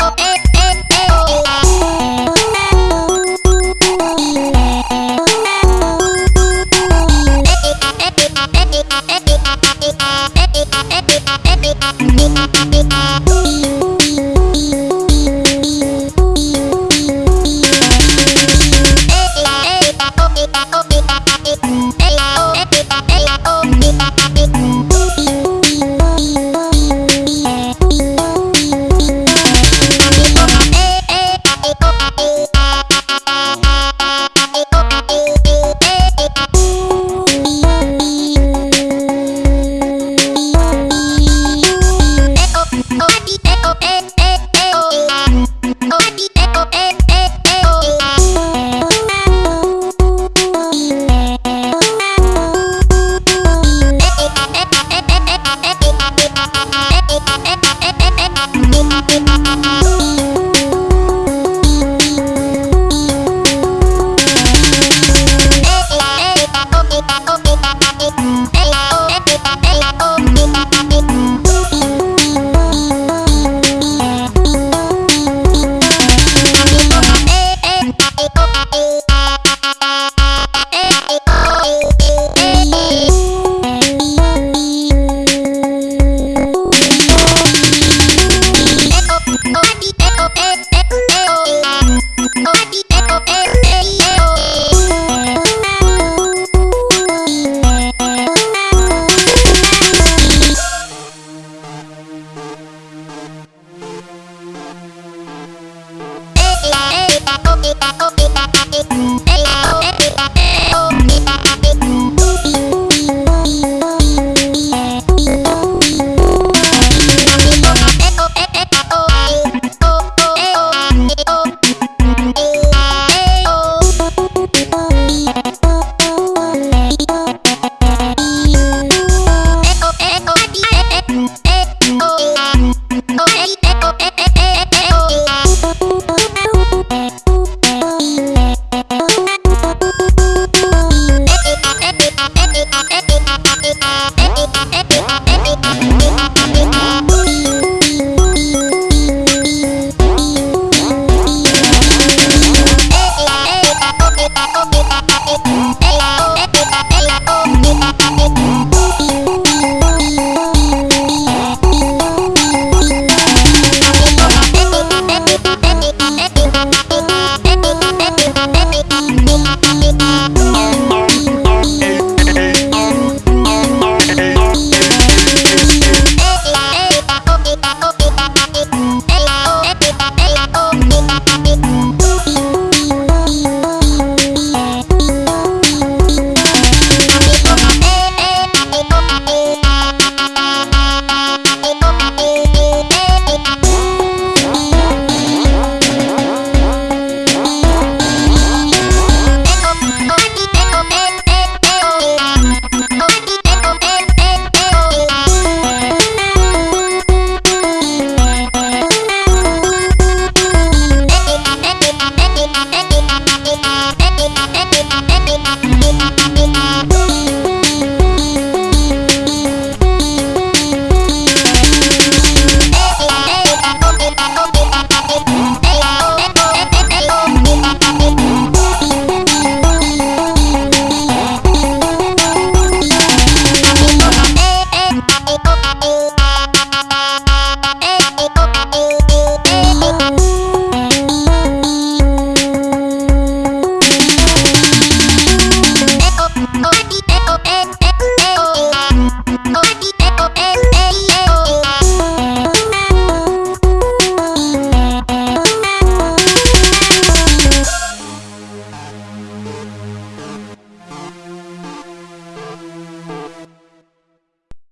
Bye. open.